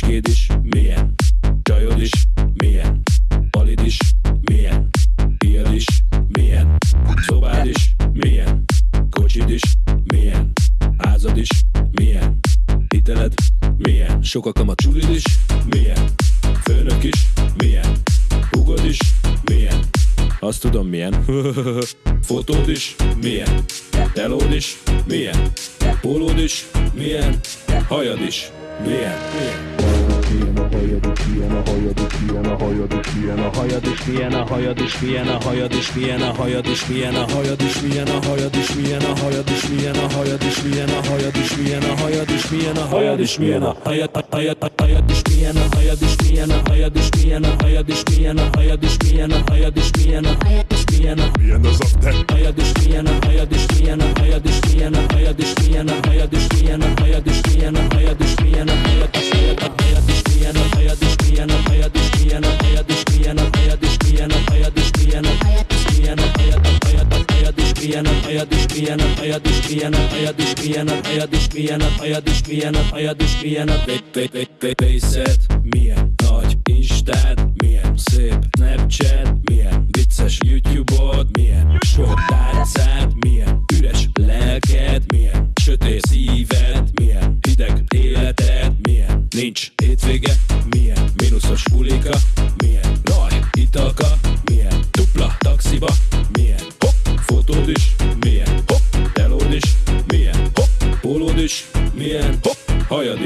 Címkéd is milyen, csajod is milyen, palid is milyen, tiéd is milyen, szobád is milyen, kocsid is milyen, házad is milyen, hiteled milyen, sok a csulid is milyen, főnök is milyen, hugod is milyen, azt tudom milyen, fotód is milyen, telód is milyen, pólód is milyen, hajad is milyen, milyen. Vienna, hajad is Vienna, hajad is Vienna, hajad is Vienna, hajad is Vienna, hajad is Vienna, hajad is Vienna, hajad is Vienna, hajad is Vienna, hajad is Vienna, hajad is Vienna, hajad is Vienna, hajad is Vienna, hajad is Vienna, hajad is Vienna, hajad hajad hajad is Vienna, hajad is Vienna, hajad is Vienna, hajad is Vienna, hajad is Vienna, hajad is Vienna, hajad is Vienna, Vienna zaten. Hajad is Vienna, hajad is Vienna, hajad is Vienna, hajad is Vienna, hajad is Vienna, hajad is Vienna, hajad is Vienna, milyen a hajad is, milyen a hajad is, milyen a hajad is, milyen a hajad is, milyen a hajad is, milyen a hajad is, milyen a Pészed milyen nagy Instád milyen szép Snapchat milyen vicces YouTube-od milyen sok tárcád milyen üres lelked milyen sötét szíved milyen hideg életed milyen nincs hétvége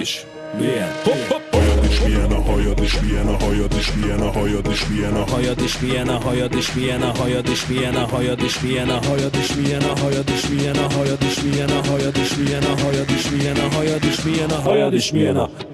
is milyen hopp hopp Hajad is, milyen a hajad is, milyen a hajad is, milyen a hajad is, milyen a hajad is, milyen a hajad is, milyen a hajad is, milyen a hajad is, milyen a hajad is, milyen a hajad is, milyen a hajad is, milyen a hajad is, milyen a hajad is, milyen a hajad is, milyen a hajad is, milyen a